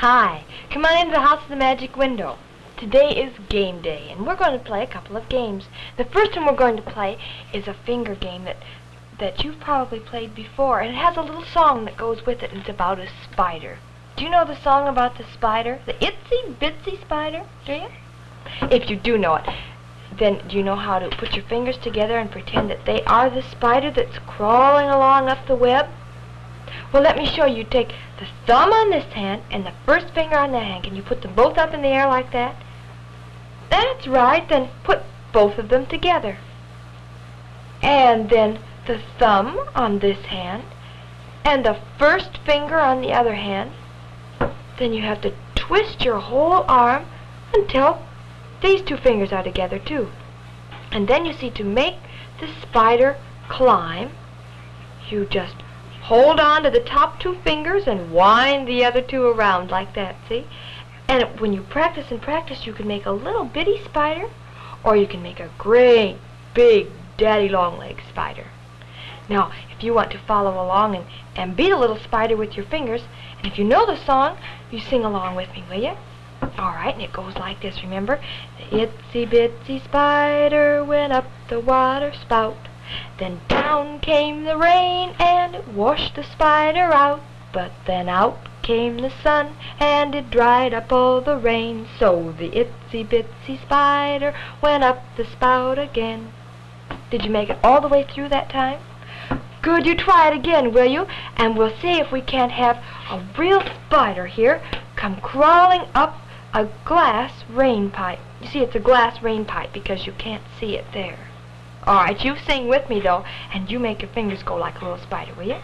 Hi, come on into the House of the Magic Window. Today is game day, and we're going to play a couple of games. The first one we're going to play is a finger game that that you've probably played before, and it has a little song that goes with it, and it's about a spider. Do you know the song about the spider? The itsy bitsy spider? Do you? If you do know it, then do you know how to put your fingers together and pretend that they are the spider that's crawling along up the web? Well, let me show you. Take the thumb on this hand and the first finger on that hand. Can you put them both up in the air like that? That's right. Then put both of them together. And then the thumb on this hand and the first finger on the other hand. Then you have to twist your whole arm until these two fingers are together too. And then you see to make the spider climb, you just hold on to the top two fingers and wind the other two around like that, see? And when you practice and practice, you can make a little bitty spider, or you can make a great, big, daddy long leg spider. Now, if you want to follow along and, and beat a little spider with your fingers, and if you know the song, you sing along with me, will you? All right, and it goes like this, remember? The itsy bitsy spider went up the water spout. Then down came the rain and it washed the spider out. But then out came the sun and it dried up all the rain. So the itsy bitsy spider went up the spout again. Did you make it all the way through that time? Good, you try it again, will you? And we'll see if we can't have a real spider here come crawling up a glass rain pipe. You see, it's a glass rain pipe because you can't see it there. All right, you sing with me, though, and you make your fingers go like a little spider, will you?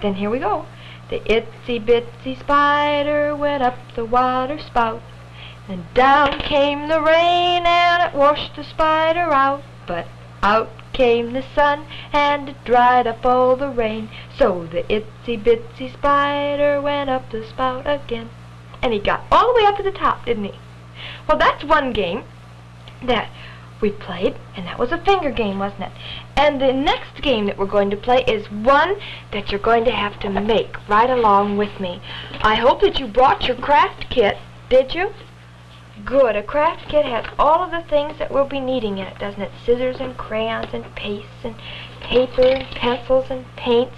Then here we go. The itsy bitsy spider went up the water spout. And down came the rain and it washed the spider out. But out came the sun and it dried up all the rain. So the itsy bitsy spider went up the spout again. And he got all the way up to the top, didn't he? Well, that's one game that we played, and that was a finger game, wasn't it? And the next game that we're going to play is one that you're going to have to make right along with me. I hope that you brought your craft kit, did you? Good. A craft kit has all of the things that we'll be needing in it, doesn't it? Scissors and crayons and pastes and paper and pencils and paints.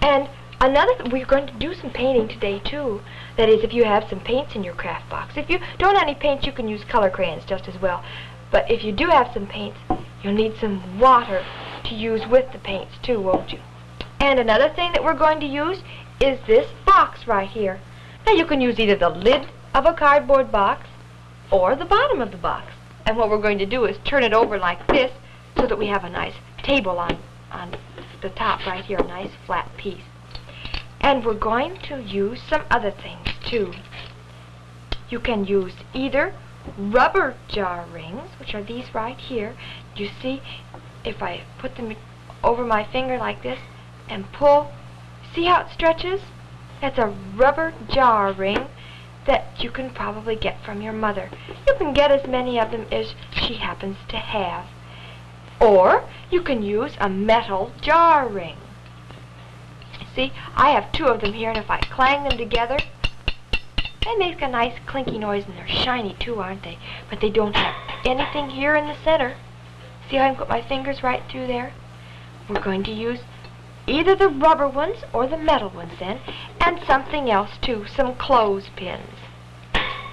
And another, we're going to do some painting today, too. That is, if you have some paints in your craft box. If you don't have any paints, you can use color crayons just as well. But if you do have some paints, you'll need some water to use with the paints too, won't you? And another thing that we're going to use is this box right here. Now you can use either the lid of a cardboard box or the bottom of the box. And what we're going to do is turn it over like this so that we have a nice table on, on the top right here, a nice flat piece. And we're going to use some other things too. You can use either rubber jar rings, which are these right here. You see, if I put them over my finger like this and pull, see how it stretches? That's a rubber jar ring that you can probably get from your mother. You can get as many of them as she happens to have. Or you can use a metal jar ring. See, I have two of them here, and if I clang them together, they make a nice clinky noise, and they're shiny too, aren't they? But they don't have anything here in the center. See how I can put my fingers right through there? We're going to use either the rubber ones or the metal ones then, and something else too, some clothespins.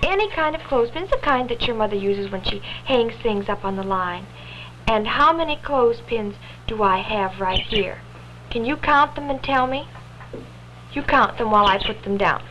Any kind of clothespins, the kind that your mother uses when she hangs things up on the line. And how many clothespins do I have right here? Can you count them and tell me? You count them while I put them down.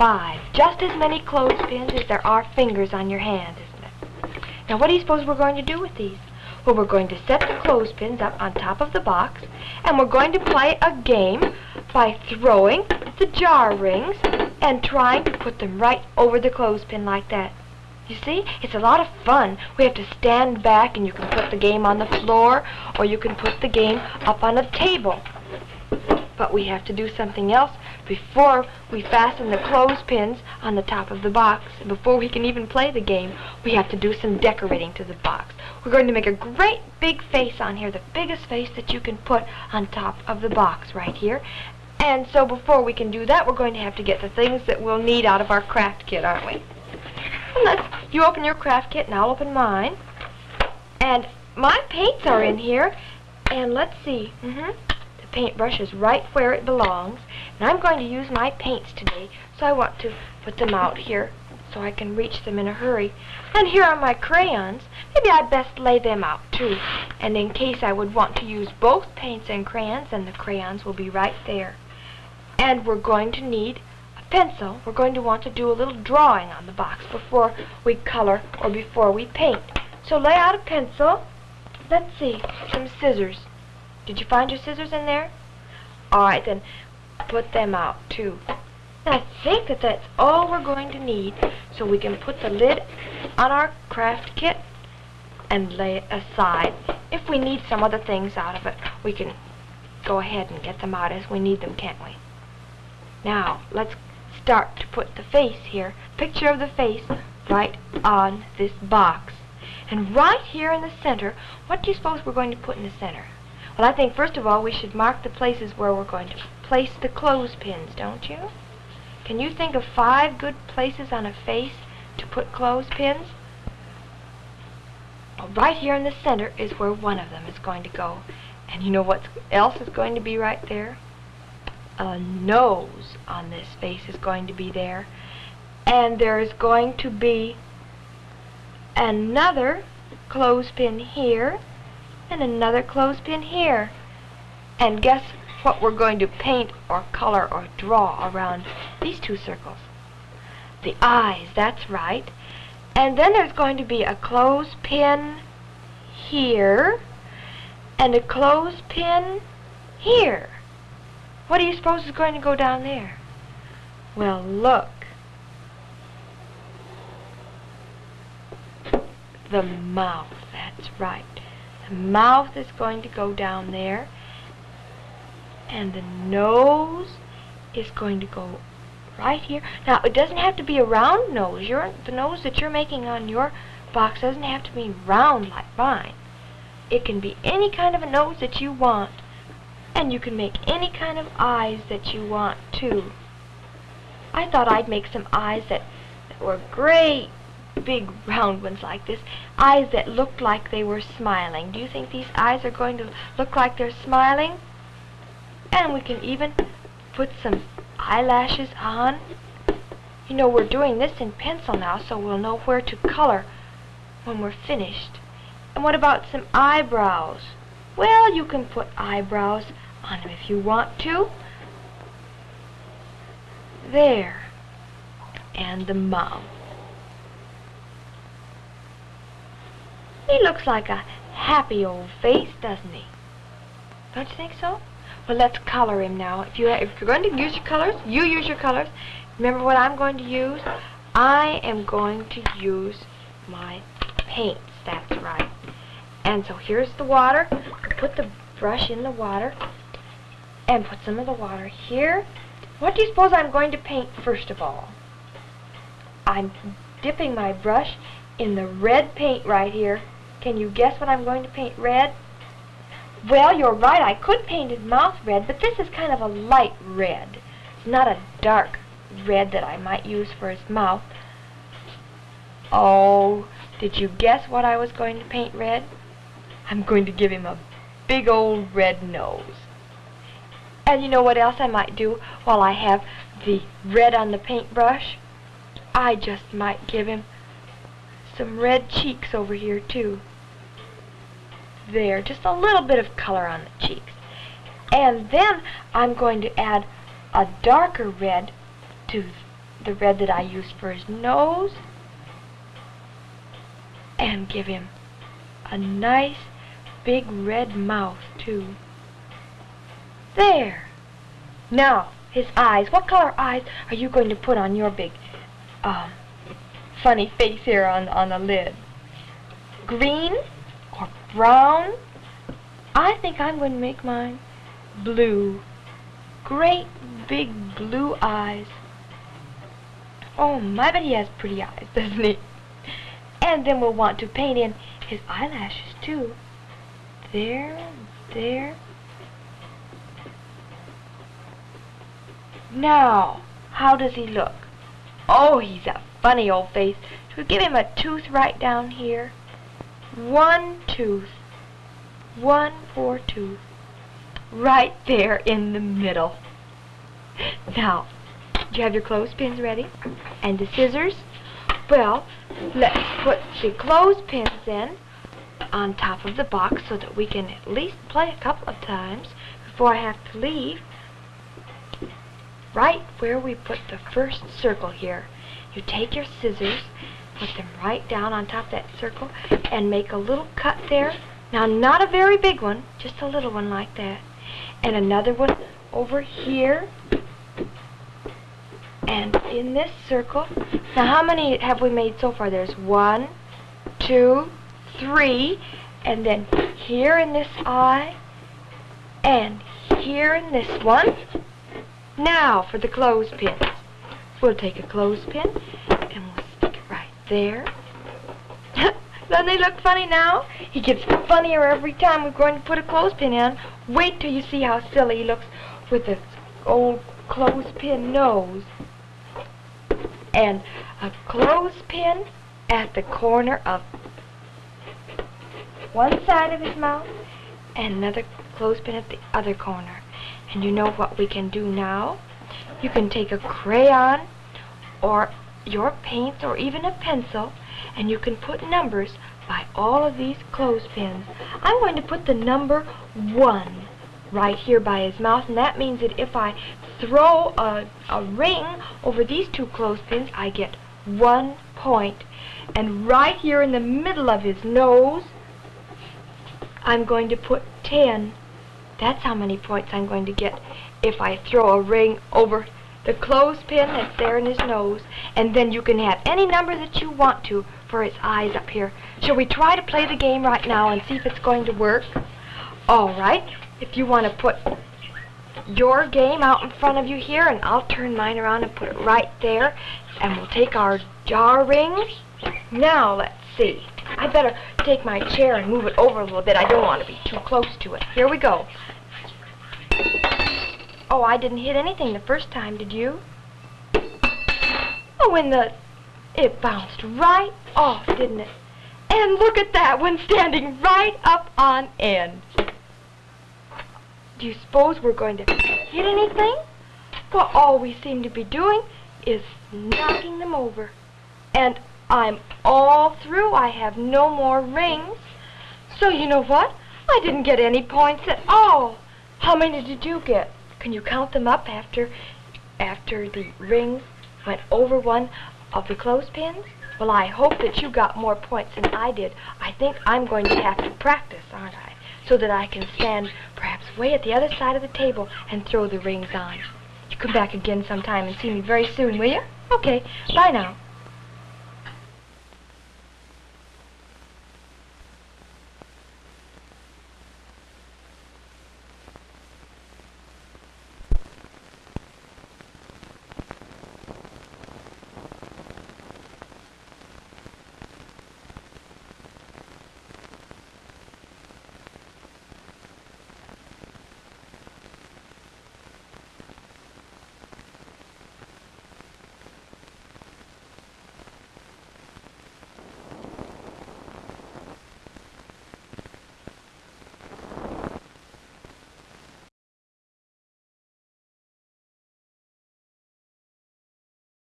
Five. Just as many clothespins as there are fingers on your hand, isn't it? Now, what do you suppose we're going to do with these? Well, we're going to set the clothespins up on top of the box, and we're going to play a game by throwing the jar rings and trying to put them right over the clothespin like that. You see, it's a lot of fun. We have to stand back, and you can put the game on the floor, or you can put the game up on a table. But we have to do something else before we fasten the clothespins on the top of the box, before we can even play the game, we have to do some decorating to the box. We're going to make a great big face on here, the biggest face that you can put on top of the box right here. And so before we can do that, we're going to have to get the things that we'll need out of our craft kit, aren't we? Let's, you open your craft kit and I'll open mine. And my paints are in here. And let's see. Mm-hmm. The paintbrush is right where it belongs. And I'm going to use my paints today, so I want to put them out here so I can reach them in a hurry. And here are my crayons. Maybe I'd best lay them out too. And in case I would want to use both paints and crayons, then the crayons will be right there. And we're going to need a pencil. We're going to want to do a little drawing on the box before we color or before we paint. So lay out a pencil. Let's see, some scissors. Did you find your scissors in there? All right, then put them out too. I think that that's all we're going to need so we can put the lid on our craft kit and lay it aside. If we need some other things out of it, we can go ahead and get them out as we need them, can't we? Now, let's start to put the face here, picture of the face, right on this box. And right here in the center, what do you suppose we're going to put in the center? Well, I think first of all we should mark the places where we're going to place the clothespins, don't you? Can you think of five good places on a face to put clothespins? Well, right here in the center is where one of them is going to go. And you know what else is going to be right there? A nose on this face is going to be there. And there is going to be another clothespin here and another clothespin here. And guess what we're going to paint or color or draw around these two circles. The eyes, that's right. And then there's going to be a clothespin here and a clothespin here. What do you suppose is going to go down there? Well, look. The mouth, that's right. Mouth is going to go down there and the nose is going to go right here. Now, it doesn't have to be a round nose. Your, the nose that you're making on your box doesn't have to be round like mine. It can be any kind of a nose that you want. And you can make any kind of eyes that you want, too. I thought I'd make some eyes that, that were great, big, round ones like this. Eyes that looked like they were smiling. Do you think these eyes are going to look like they're smiling? And we can even put some eyelashes on. You know, we're doing this in pencil now, so we'll know where to color when we're finished. And what about some eyebrows? Well, you can put eyebrows on them if you want to. There. And the mouth. He looks like a happy old face, doesn't he? Don't you think so? Well, let's color him now. If, you, if you're going to use your colors, you use your colors. Remember what I'm going to use? I am going to use my paints. That's right. And so here's the water. Put the brush in the water and put some of the water here. What do you suppose I'm going to paint first of all? I'm dipping my brush in the red paint right here. Can you guess what I'm going to paint red? Well, you're right. I could paint his mouth red, but this is kind of a light red. It's not a dark red that I might use for his mouth. Oh, did you guess what I was going to paint red? I'm going to give him a big old red nose. And you know what else I might do while I have the red on the paintbrush? I just might give him some red cheeks over here, too there, just a little bit of color on the cheeks. And then I'm going to add a darker red to the red that I used for his nose and give him a nice big red mouth too. There. Now, his eyes. What color eyes are you going to put on your big um, funny face here on, on the lid? Green? Brown. I think I'm going to make mine blue. Great big blue eyes. Oh, my, but he has pretty eyes, doesn't he? And then we'll want to paint in his eyelashes, too. There, there. Now, how does he look? Oh, he's a funny old face. We give him a tooth right down here? One tooth. One four tooth. Right there in the middle. Now, do you have your clothespins ready? And the scissors? Well, let's put the clothespins in on top of the box so that we can at least play a couple of times before I have to leave. Right where we put the first circle here, you take your scissors, put them right down on top that circle, and make a little cut there. Now, not a very big one, just a little one like that. And another one over here. And in this circle, now how many have we made so far? There's one, two, three, and then here in this eye, and here in this one. Now for the clothespins. We'll take a clothespin and we'll stick it right there. Doesn't he look funny now? He gets funnier every time we're going to put a clothespin in. Wait till you see how silly he looks with this old clothespin nose. And a clothespin at the corner of one side of his mouth and another clothespin at the other corner. And you know what we can do now? You can take a crayon or your paint or even a pencil and you can put numbers by all of these clothespins. I'm going to put the number 1 right here by his mouth and that means that if I throw a, a ring over these two clothespins I get one point. And right here in the middle of his nose I'm going to put 10 that's how many points I'm going to get if I throw a ring over the clothespin that's there in his nose. And then you can have any number that you want to for his eyes up here. Shall we try to play the game right now and see if it's going to work? All right. If you want to put your game out in front of you here, and I'll turn mine around and put it right there. And we'll take our jar rings. Now, let's see. I better take my chair and move it over a little bit. I don't want to be too close to it. Here we go. Oh, I didn't hit anything the first time, did you? Oh, when the... It bounced right off, didn't it? And look at that one standing right up on end. Do you suppose we're going to hit anything? Well, all we seem to be doing is knocking them over. And I'm all through. I have no more rings. So you know what? I didn't get any points at all. How many did you get? Can you count them up after after the rings went over one of the clothespins? Well, I hope that you got more points than I did. I think I'm going to have to practice, aren't I? So that I can stand perhaps way at the other side of the table and throw the rings on. You come back again sometime and see me very soon, will you? Okay, bye now.